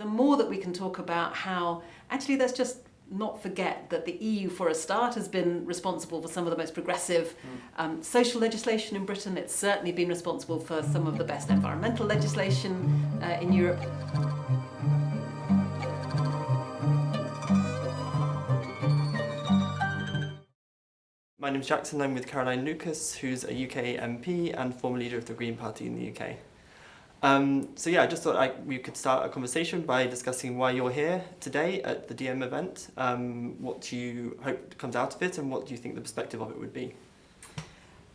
the more that we can talk about how actually let's just not forget that the EU, for a start, has been responsible for some of the most progressive um, social legislation in Britain. It's certainly been responsible for some of the best environmental legislation uh, in Europe. My name's Jackson, I'm with Caroline Lucas, who's a UK MP and former leader of the Green Party in the UK. Um, so yeah, I just thought I, we could start a conversation by discussing why you're here today at the DiEM event, um, what you hope comes out of it and what do you think the perspective of it would be.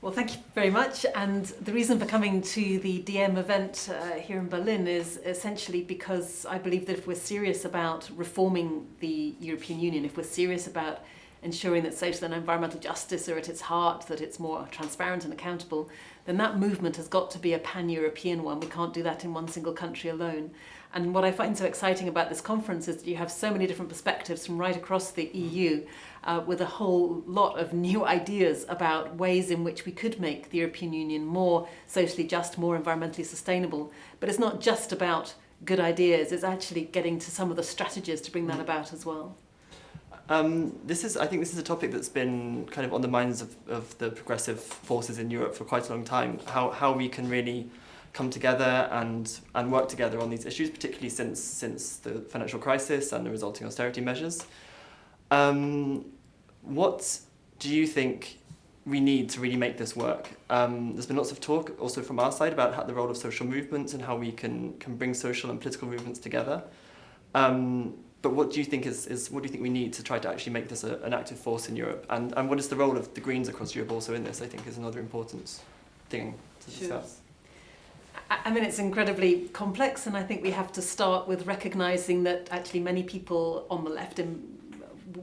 Well, thank you very much. And the reason for coming to the DiEM event uh, here in Berlin is essentially because I believe that if we're serious about reforming the European Union, if we're serious about ensuring that social and environmental justice are at its heart, that it's more transparent and accountable, then that movement has got to be a pan-European one. We can't do that in one single country alone. And what I find so exciting about this conference is that you have so many different perspectives from right across the EU uh, with a whole lot of new ideas about ways in which we could make the European Union more socially just, more environmentally sustainable. But it's not just about good ideas, it's actually getting to some of the strategies to bring that about as well. Um, this is, I think this is a topic that's been kind of on the minds of, of the progressive forces in Europe for quite a long time, how, how we can really come together and, and work together on these issues, particularly since, since the financial crisis and the resulting austerity measures. Um, what do you think we need to really make this work? Um, there's been lots of talk also from our side about how, the role of social movements and how we can, can bring social and political movements together. Um, but what do you think is, is what do you think we need to try to actually make this a, an active force in Europe? And, and what is the role of the Greens across Europe also in this, I think is another important thing to Sure. discuss. I mean, it's incredibly complex, and I think we have to start with recognizing that actually many people on the left in,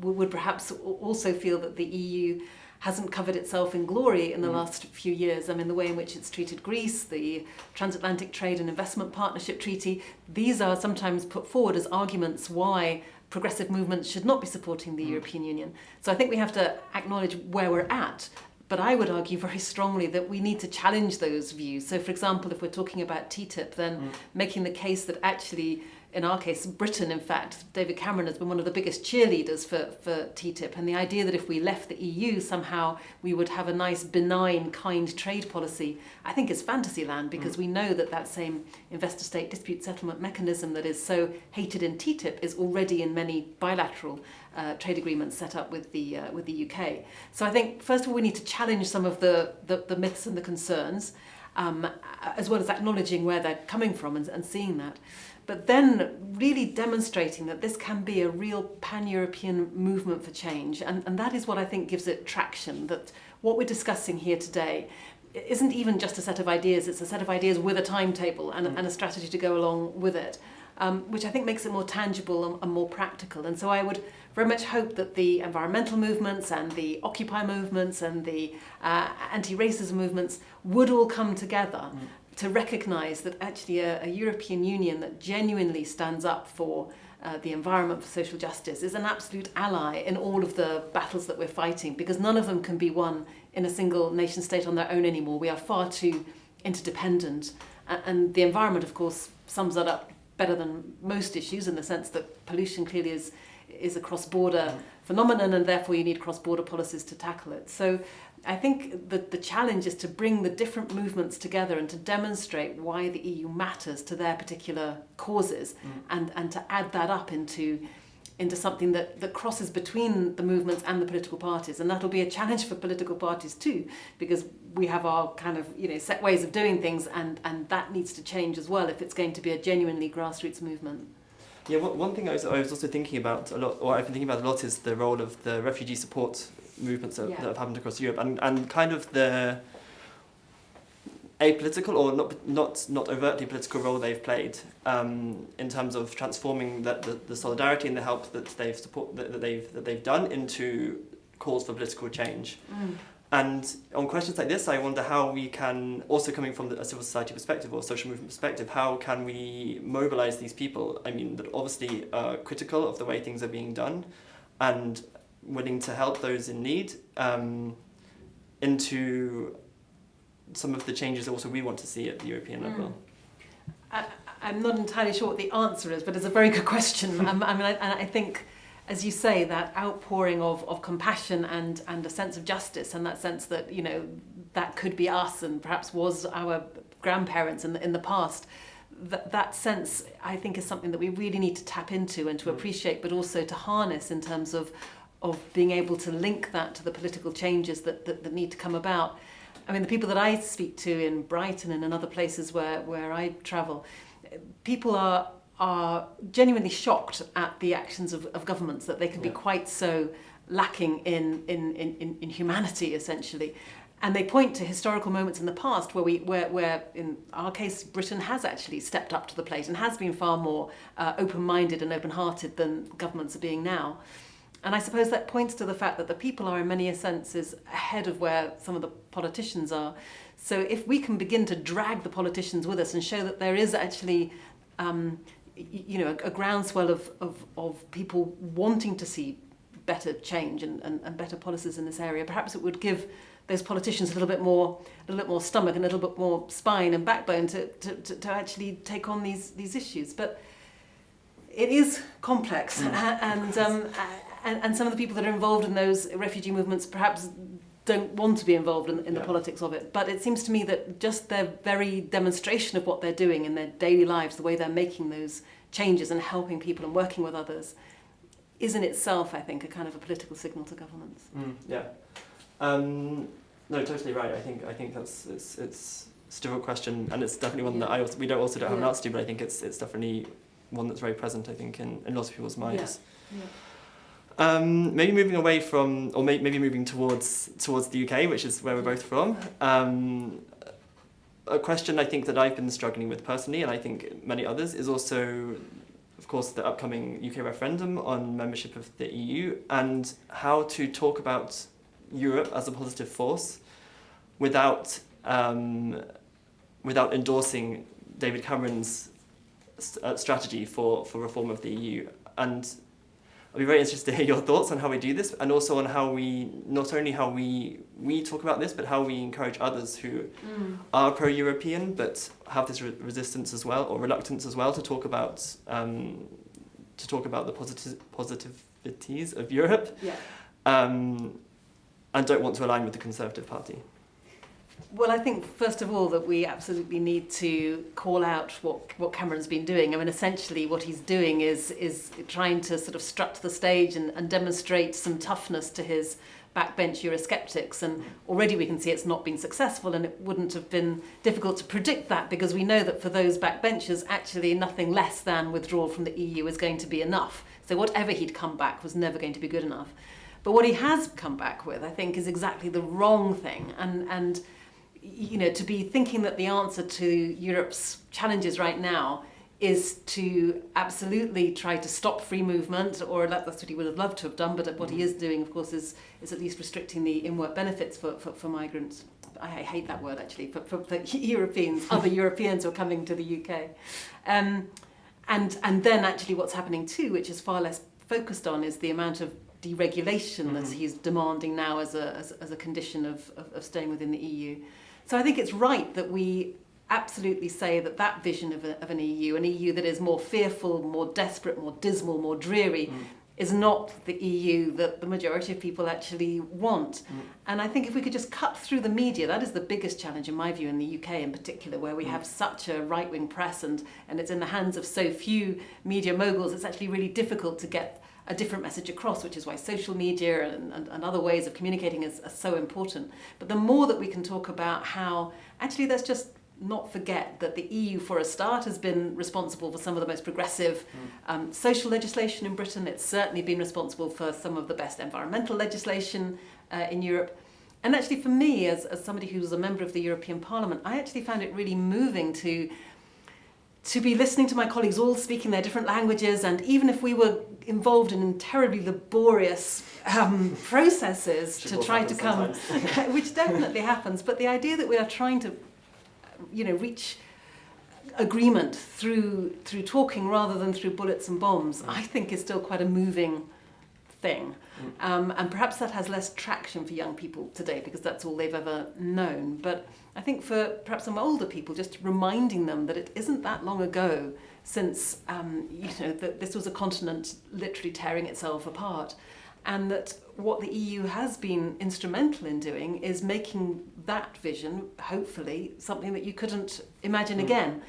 would perhaps also feel that the EU hasn't covered itself in glory in the Mm. last few years. I mean, the way in which it's treated Greece, the Transatlantic Trade and Investment Partnership Treaty, these are sometimes put forward as arguments why progressive movements should not be supporting the Mm. European Union. So I think we have to acknowledge where we're at. But I would argue very strongly that we need to challenge those views. So, for example, if we're talking about TTIP, then Mm. making the case that actually, in our case, Britain, in fact, David Cameron has been one of the biggest cheerleaders for, for TTIP. And the idea that if we left the EU, somehow we would have a nice, benign, kind trade policy, I think is fantasy land because we know that that same investor state dispute settlement mechanism that is so hated in TTIP is already in many bilateral uh, trade agreements set up with the, uh, with the UK. So I think, first of all, we need to challenge some of the, the, the myths and the concerns. Um, as well as acknowledging where they're coming from and, and seeing that but then really demonstrating that this can be a real pan-European movement for change. And, and that is what I think gives it traction, that what we're discussing here today isn't even just a set of ideas, it's a set of ideas with a timetable and, and a strategy to go along with it, um, which I think makes it more tangible and, and more practical. And so I would very much hope that the environmental movements and the Occupy movements and the uh, anti-racism movements would all come together to recognise that actually a, a European Union that genuinely stands up for uh, the environment, for social justice, is an absolute ally in all of the battles that we're fighting because none of them can be won in a single nation state on their own anymore. We are far too interdependent. And the environment, of course, sums that up better than most issues in the sense that pollution clearly is, is a cross-border phenomenon and therefore you need cross-border policies to tackle it. So I think that the challenge is to bring the different movements together and to demonstrate why the EU matters to their particular causes mm. and, and to add that up into into something that, that crosses between the movements and the political parties. And that'll be a challenge for political parties too, because we have our kind of you know set ways of doing things and, and that needs to change as well if it's going to be a genuinely grassroots movement. Yeah, one, thing I was, I was also thinking about a lot, or I've been thinking about a lot, is the role of the refugee support movements that, Yeah. that have happened across Europe, and, and kind of the apolitical or not not not overtly political role they've played um, in terms of transforming that the, the solidarity and the help that they've support that, that they've that they've done into calls for political change. And on questions like this, I wonder how we can, also coming from a civil society perspective or social movement perspective, how can we mobilize these people? I mean, that obviously are critical of the way things are being done and willing to help those in need um, into some of the changes also we want to see at the European level. I, I'm not entirely sure what the answer is, but it's a very good question. um, I mean, I, and I think, as you say, that outpouring of, of compassion and, and a sense of justice, and that sense that, you know, that could be us and perhaps was our grandparents in the, in the past, that, that sense, I think, is something that we really need to tap into and to Mm. appreciate, but also to harness in terms of, of being able to link that to the political changes that, that, that need to come about. I mean, the people that I speak to in Brighton and in other places where, where I travel, people are are genuinely shocked at the actions of, of governments that they can be quite so lacking in, in, in, in- humanity essentially. And they point to historical moments in the past where we where, where in our case Britain has actually stepped up to the plate and has been far more uh, open-minded and open-hearted than governments are being now. And I suppose that points to the fact that the people are in many senses ahead of where some of the politicians are. So if we can begin to drag the politicians with us and show that there is actually, um, you know, a, a groundswell of, of, of people wanting to see better change and, and, and better policies in this area, perhaps it would give those politicians a little bit more, a little bit more stomach and a little bit more spine and backbone to, to, to, to actually take on these, these issues. But it is complex Mm. and, um, and and some of the people that are involved in those refugee movements perhaps don't want to be involved in, in the Yeah. politics of it but it seems to me that just their very demonstration of what they're doing in their daily lives the way they're making those changes and helping people and working with others is in itself I think a kind of a political signal to governments Mm, yeah. Um, no, totally right. I think I think that's it's it's, it's a difficult question, and it's definitely one that I also we don't also don't have an answer to, but I think it's it's definitely one that's very present. I think in, in lots of people's minds. Um, maybe moving away from, or may, maybe moving towards towards the UK, which is where we're both from. Um, a question I think that I've been struggling with personally, and I think many others, is also, of course, the upcoming UK referendum on membership of the EU and how to talk about Europe as a positive force without um, without endorsing David Cameron's st- uh, strategy for, for reform of the EU. And I'd be very interested to hear your thoughts on how we do this and also on how we, not only how we, we talk about this, but how we encourage others who are pro-European but have this re- resistance as well, or reluctance as well, to talk about, um, to talk about the positive, positivities of Europe. Yeah. Um, and don't want to align with the Conservative Party. Well, I think first of all that we absolutely need to call out what what Cameron's been doing. I mean, essentially, what he's doing is is trying to sort of strut the stage and, and demonstrate some toughness to his backbench Eurosceptics. And already we can see it's not been successful, and it wouldn't have been difficult to predict that because we know that for those backbenchers, actually nothing less than withdrawal from the EU is going to be enough. So whatever he'd come back was never going to be good enough. But what he has come back with, I think, is exactly the wrong thing. And and you know, to be thinking that the answer to Europe's challenges right now is to absolutely try to stop free movement, or that- that's what he would have loved to have done, but what he is doing, of course, is, is at least restricting the in-work benefits for, for, for migrants. I hate that word actually, for, for, for Europeans, other Europeans who are coming to the UK. Um, and, and then actually what's happening too, which is far less focused on, is the amount of deregulation that Mhm. he's demanding now as a, as, as a condition of, of, of staying within the EU. So I think it's right that we absolutely say that that vision of, a, of an EU, an EU that is more fearful, more desperate, more dismal, more dreary, Mm. is not the EU that the majority of people actually want. Mm. And I think if we could just cut through the media, that is the biggest challenge in my view in the UK in particular, where we Mm. have such a right-wing press and, and it's in the hands of so few media moguls, it's actually really difficult to get a different message across, which is why social media and, and, and other ways of communicating is, are so important. But the more that we can talk about how, actually let's just not forget that the EU, for a start, has been responsible for some of the most progressive um, social legislation in Britain. It's certainly been responsible for some of the best environmental legislation uh, in Europe. And actually, for me, as, as somebody who was a member of the European Parliament, I actually found it really moving to to be listening to my colleagues all speaking their different languages, and even if we were involved in terribly laborious um, processes to try to come, which definitely happens, but the idea that we are trying to, you know, reach agreement through through talking rather than through bullets and bombs, Mm. I think is still quite a moving thing. Um, and perhaps that has less traction for young people today because that's all they've ever known. But I think for perhaps some older people, just reminding them that it isn't that long ago since um, you know that this was a continent literally tearing itself apart, and that what the EU has been instrumental in doing is making that vision, hopefully, something that you couldn't imagine Mm. again.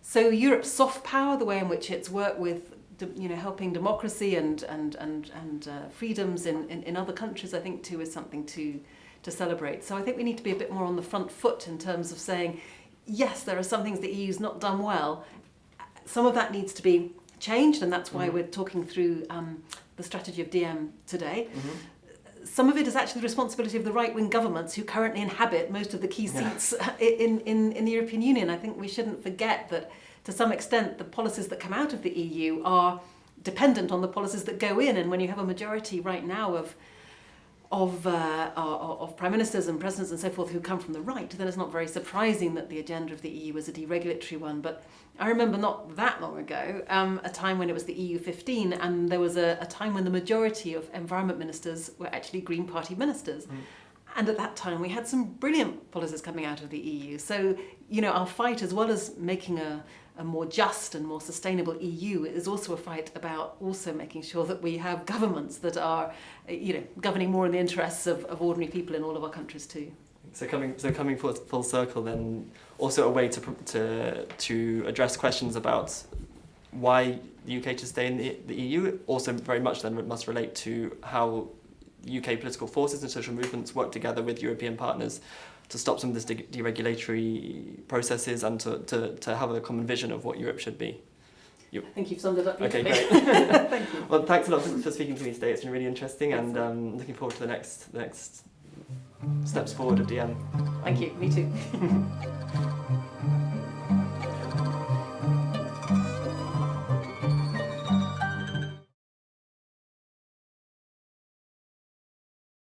So Europe's soft power, the way in which it's worked with you know, helping democracy and and and and uh, freedoms in, in, in other countries, I think too is something to to celebrate. So I think we need to be a bit more on the front foot in terms of saying, yes, there are some things the EU's not done well. Some of that needs to be changed, and that's why Mhm. we're talking through um, the strategy of DiEM today. Mhm. Some of it is actually the responsibility of the right-wing governments who currently inhabit most of the key Yeah. seats in, in, in the European Union. I think we shouldn't forget that to some extent the policies that come out of the EU are dependent on the policies that go in and when you have a majority right now of of, uh, of of prime ministers and presidents and so forth who come from the right, then it's not very surprising that the agenda of the EU is a deregulatory one. But I remember not that long ago um, a time when it was the EU 15, and there was a, a time when the majority of environment ministers were actually Green Party ministers. Mm. And at that time, we had some brilliant policies coming out of the EU. So, you know, our fight, as well as making a, a more just and more sustainable EU, is also a fight about also making sure that we have governments that are, you know, governing more in the interests of, of ordinary people in all of our countries too. So coming so coming full, full circle, then also a way to to to address questions about why the UK should stay in the, the EU. Also, very much then must relate to how UK political forces and social movements work together with European partners to stop some of this de- deregulatory processes and to, to, to have a common vision of what Europe should be. I think you've summed it up Okay, great. Thank you. Well, thanks a lot for, for speaking to me today. It's been really interesting, and um, looking forward to the next the next steps forward of DiEM. Thank you. Me too.